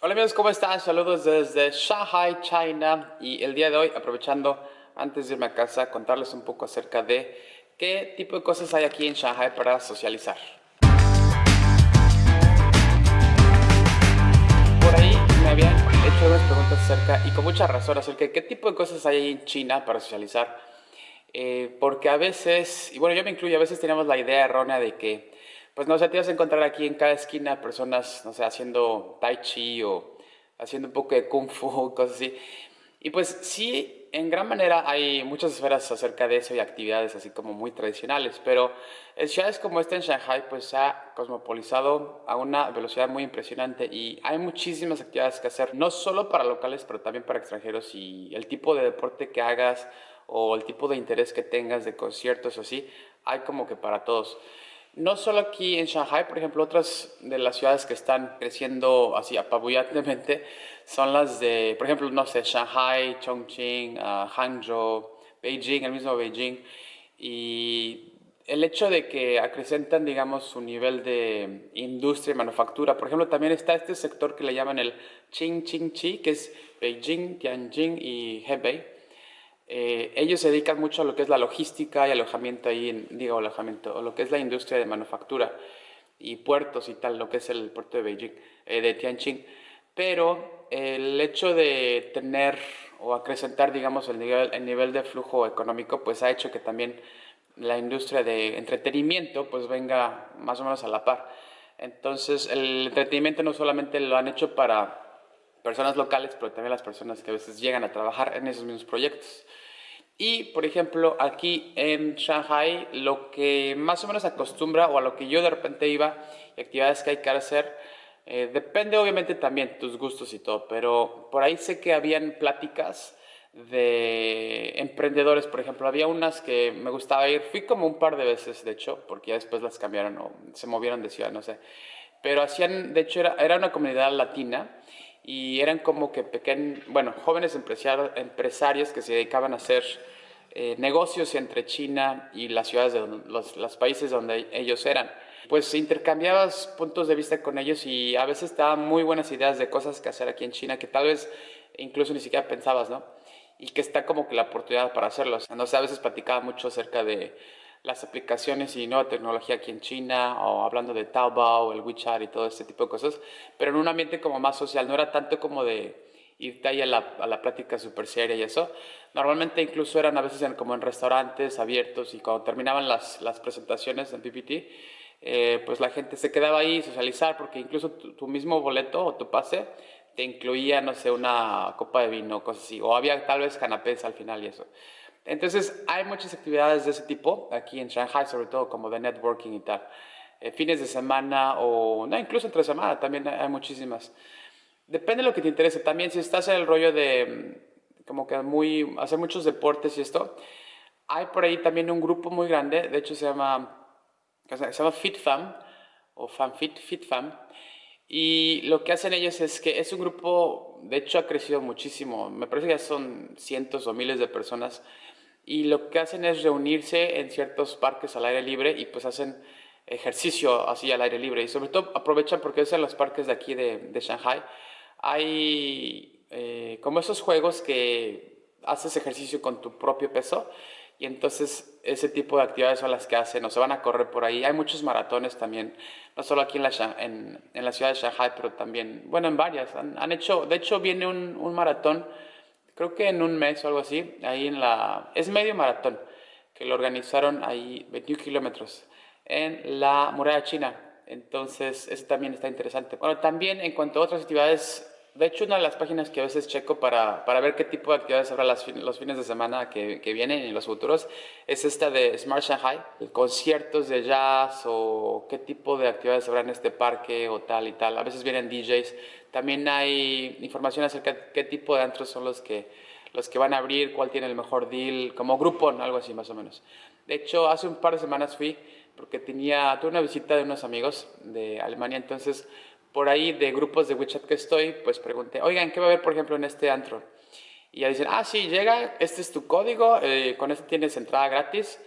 Hola amigos, ¿cómo están? Saludos desde Shanghai, China y el día de hoy aprovechando antes de irme a casa contarles un poco acerca de qué tipo de cosas hay aquí en Shanghai para socializar. Por ahí me habían hecho unas preguntas acerca y con mucha razón acerca de qué tipo de cosas hay en China para socializar. Eh, porque a veces, y bueno yo me incluyo, a veces tenemos la idea errónea de que pues no sé, te vas a encontrar aquí en cada esquina personas, no sé, haciendo tai chi o haciendo un poco de kung fu, cosas así. Y pues sí, en gran manera hay muchas esferas acerca de eso y actividades así como muy tradicionales, pero ciudades como esta en Shanghai pues se ha cosmopolizado a una velocidad muy impresionante y hay muchísimas actividades que hacer, no solo para locales, pero también para extranjeros y el tipo de deporte que hagas o el tipo de interés que tengas de conciertos o así, hay como que para todos. No solo aquí en Shanghai, por ejemplo, otras de las ciudades que están creciendo así apabullantemente son las de, por ejemplo, no sé, Shanghai, Chongqing, uh, Hangzhou, Beijing, el mismo Beijing. Y el hecho de que acrecentan, digamos, su nivel de industria y manufactura. Por ejemplo, también está este sector que le llaman el Qing-Qing-Chi, que es Beijing, Tianjin y Hebei eh, ellos se dedican mucho a lo que es la logística y alojamiento ahí, en, digo alojamiento, o lo que es la industria de manufactura y puertos y tal, lo que es el puerto de Beijing, eh, de Tianjin. Pero el hecho de tener o acrecentar, digamos, el nivel, el nivel de flujo económico, pues ha hecho que también la industria de entretenimiento, pues venga más o menos a la par. Entonces, el entretenimiento no solamente lo han hecho para personas locales, pero también las personas que a veces llegan a trabajar en esos mismos proyectos. Y, por ejemplo, aquí en Shanghai, lo que más o menos acostumbra, o a lo que yo de repente iba, actividades que hay que hacer, eh, depende obviamente también tus gustos y todo, pero por ahí sé que habían pláticas de emprendedores, por ejemplo, había unas que me gustaba ir, fui como un par de veces, de hecho, porque ya después las cambiaron o se movieron de ciudad, no sé, pero hacían, de hecho, era, era una comunidad latina y eran como que pequeños, bueno, jóvenes empresarios que se dedicaban a hacer eh, negocios entre China y las ciudades de los, países donde ellos eran. Pues intercambiabas puntos de vista con ellos y a veces te daban muy buenas ideas de cosas que hacer aquí en China que tal vez incluso ni siquiera pensabas, ¿no? Y que está como que la oportunidad para hacerlos. Entonces a veces platicaba mucho acerca de las aplicaciones y nueva tecnología aquí en China, o hablando de Taobao, el WeChat y todo este tipo de cosas, pero en un ambiente como más social, no era tanto como de irte ahí a la, a la plática súper seria y eso. Normalmente incluso eran a veces como en restaurantes abiertos y cuando terminaban las, las presentaciones en PPT, eh, pues la gente se quedaba ahí socializar porque incluso tu, mismo boleto o tu pase te incluía, no sé, una copa de vino, cosas así, o había tal vez canapés al final y eso. Entonces, hay muchas actividades de ese tipo aquí en Shanghai, sobre todo como de networking y tal. Eh, fines de semana o no, incluso entre semana también hay muchísimas. Depende de lo que te interese. También si estás en el rollo de mm, como que muy, hacer muchos deportes y esto, hay por ahí también un grupo muy grande, de hecho se llama, se llama FitFam o FanFit, FitFam. Y lo que hacen ellos es que es un grupo, de hecho ha crecido muchísimo, me parece que ya son cientos o miles de personas. Y lo que hacen es reunirse en ciertos parques al aire libre y pues hacen ejercicio así al aire libre. Y sobre todo aprovechan porque es en los parques de aquí de, de Shanghai. Hay eh, como esos juegos que haces ejercicio con tu propio peso y entonces ese tipo de actividades son las que hacen o se van a correr por ahí. Hay muchos maratones también, no solo aquí en la, en, en la ciudad de Shanghai, pero también, bueno, en varias. Han, han hecho, de hecho viene un, un maratón creo que en un mes o algo así, ahí en la... es medio maratón, que lo organizaron ahí 21 kilómetros, en la muralla china. Entonces, eso también está interesante. Bueno, también en cuanto a otras actividades, de hecho, una de las páginas que a veces checo para, para ver qué tipo de actividades habrá los fines de semana que, que, vienen y los futuros es esta de Smart Shanghai, conciertos de jazz o qué tipo de actividades habrá en este parque o tal y tal. A veces vienen DJs. También hay información acerca de qué tipo de antros son los que, los que van a abrir, cuál tiene el mejor deal, como grupo, algo así más o menos. De hecho, hace un par de semanas fui porque tenía, tuve una visita de unos amigos de Alemania, entonces por ahí de grupos de WeChat que estoy, pues pregunté, oigan, ¿qué va a haber, por ejemplo, en este antro? Y ya dicen, ah, sí, llega, este es tu código, eh, con este tienes entrada gratis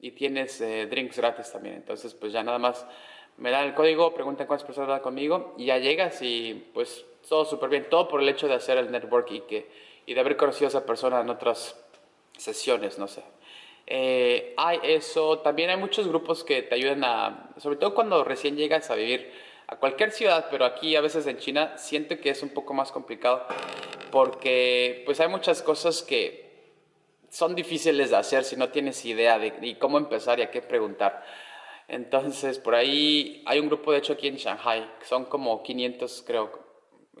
y tienes eh, drinks gratis también. Entonces, pues ya nada más me dan el código, preguntan cuántas personas van conmigo y ya llegas y pues todo súper bien, todo por el hecho de hacer el network y, que, y de haber conocido a esa persona en otras sesiones, no sé. Eh, hay eso, también hay muchos grupos que te ayudan a, sobre todo cuando recién llegas a vivir a cualquier ciudad, pero aquí a veces en China siento que es un poco más complicado porque pues hay muchas cosas que son difíciles de hacer si no tienes idea de, cómo empezar y a qué preguntar. Entonces, por ahí hay un grupo, de hecho, aquí en Shanghai, son como 500, creo,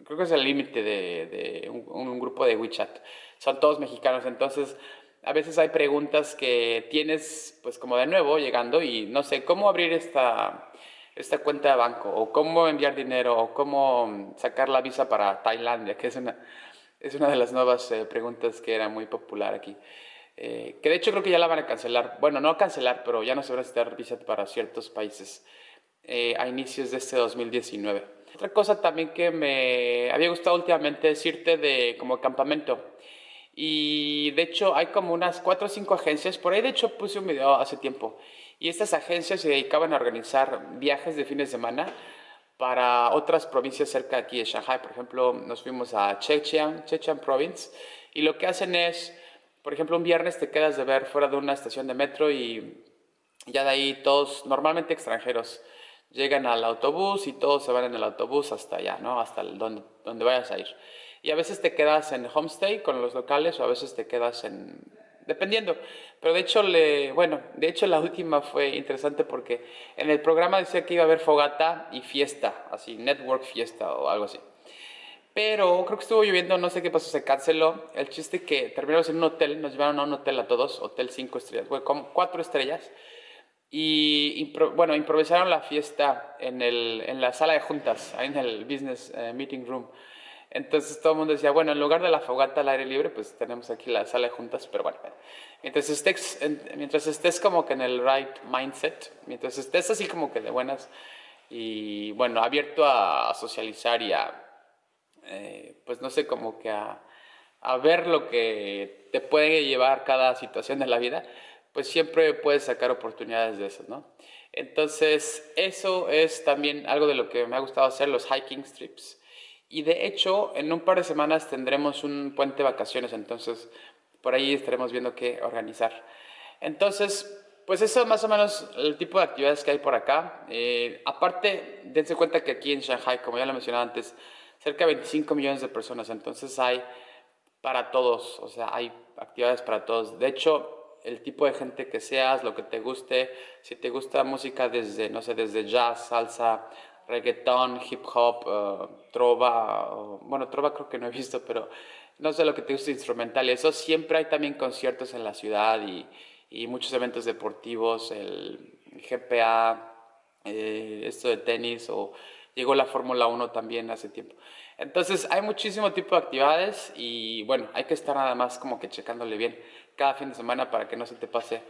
creo que es el límite de, un, grupo de WeChat. Son todos mexicanos, entonces a veces hay preguntas que tienes, pues como de nuevo, llegando y no sé, ¿cómo abrir esta, esta cuenta de banco? ¿O cómo enviar dinero? ¿O cómo sacar la visa para Tailandia? Que es una, es una de las nuevas eh, preguntas que era muy popular aquí. Eh, que de hecho creo que ya la van a cancelar. Bueno, no cancelar, pero ya no se va a necesitar visa para ciertos países eh, a inicios de este 2019. Otra cosa también que me había gustado últimamente es irte de como campamento. Y de hecho hay como unas cuatro o cinco agencias. Por ahí de hecho puse un video hace tiempo. Y estas agencias se dedicaban a organizar viajes de fines de semana para otras provincias cerca de aquí de Shanghai. Por ejemplo, nos fuimos a Zhejiang, Zhejiang Province, y lo que hacen es, por ejemplo, un viernes te quedas de ver fuera de una estación de metro y ya de ahí todos, normalmente extranjeros, llegan al autobús y todos se van en el autobús hasta allá, ¿no? Hasta donde, donde vayas a ir. Y a veces te quedas en homestay con los locales o a veces te quedas en, dependiendo. Pero de hecho, le, bueno, de hecho la última fue interesante porque en el programa decía que iba a haber fogata y fiesta, así, network fiesta o algo así. Pero creo que estuvo lloviendo, no sé qué pasó, se canceló. El chiste que terminamos en un hotel, nos llevaron a un hotel a todos, hotel 5 estrellas, bueno, como 4 estrellas. Y bueno, improvisaron la fiesta en, el, en la sala de juntas, ahí en el Business eh, Meeting Room. Entonces todo el mundo decía, bueno, en lugar de la fogata al aire libre, pues tenemos aquí la sala de juntas, pero bueno, mientras estés, mientras estés como que en el right mindset, mientras estés así como que de buenas y bueno, abierto a, socializar y a, eh, pues no sé, como que a, ver lo que te puede llevar cada situación de la vida, pues siempre puedes sacar oportunidades de eso, ¿no? Entonces, eso es también algo de lo que me ha gustado hacer, los hiking trips. Y de hecho, en un par de semanas tendremos un puente de vacaciones, entonces por ahí estaremos viendo qué organizar. Entonces, pues eso es más o menos el tipo de actividades que hay por acá. Eh, aparte, dense cuenta que aquí en Shanghai, como ya lo mencionaba antes, cerca de 25 millones de personas, entonces hay para todos, o sea, hay actividades para todos. De hecho, el tipo de gente que seas, lo que te guste, si te gusta música desde, no sé, desde jazz, salsa, reggaetón, hip hop, uh, trova, bueno, trova creo que no he visto, pero no sé lo que te gusta instrumental. Eso siempre hay también conciertos en la ciudad y, muchos eventos deportivos, el GPA, eh, esto de tenis o llegó la Fórmula 1 también hace tiempo. Entonces hay muchísimo tipo de actividades y bueno, hay que estar nada más como que checándole bien cada fin de semana para que no se te pase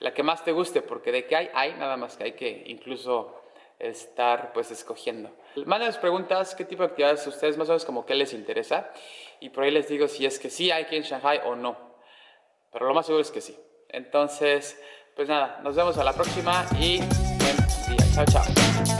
la que más te guste, porque de que hay, hay nada más que hay que incluso estar pues escogiendo. Mándenos preguntas, qué tipo de actividades ustedes más o menos como qué les interesa y por ahí les digo si es que sí hay aquí en Shanghai o no. Pero lo más seguro es que sí. Entonces, pues nada, nos vemos a la próxima y buen día. Chao, chao.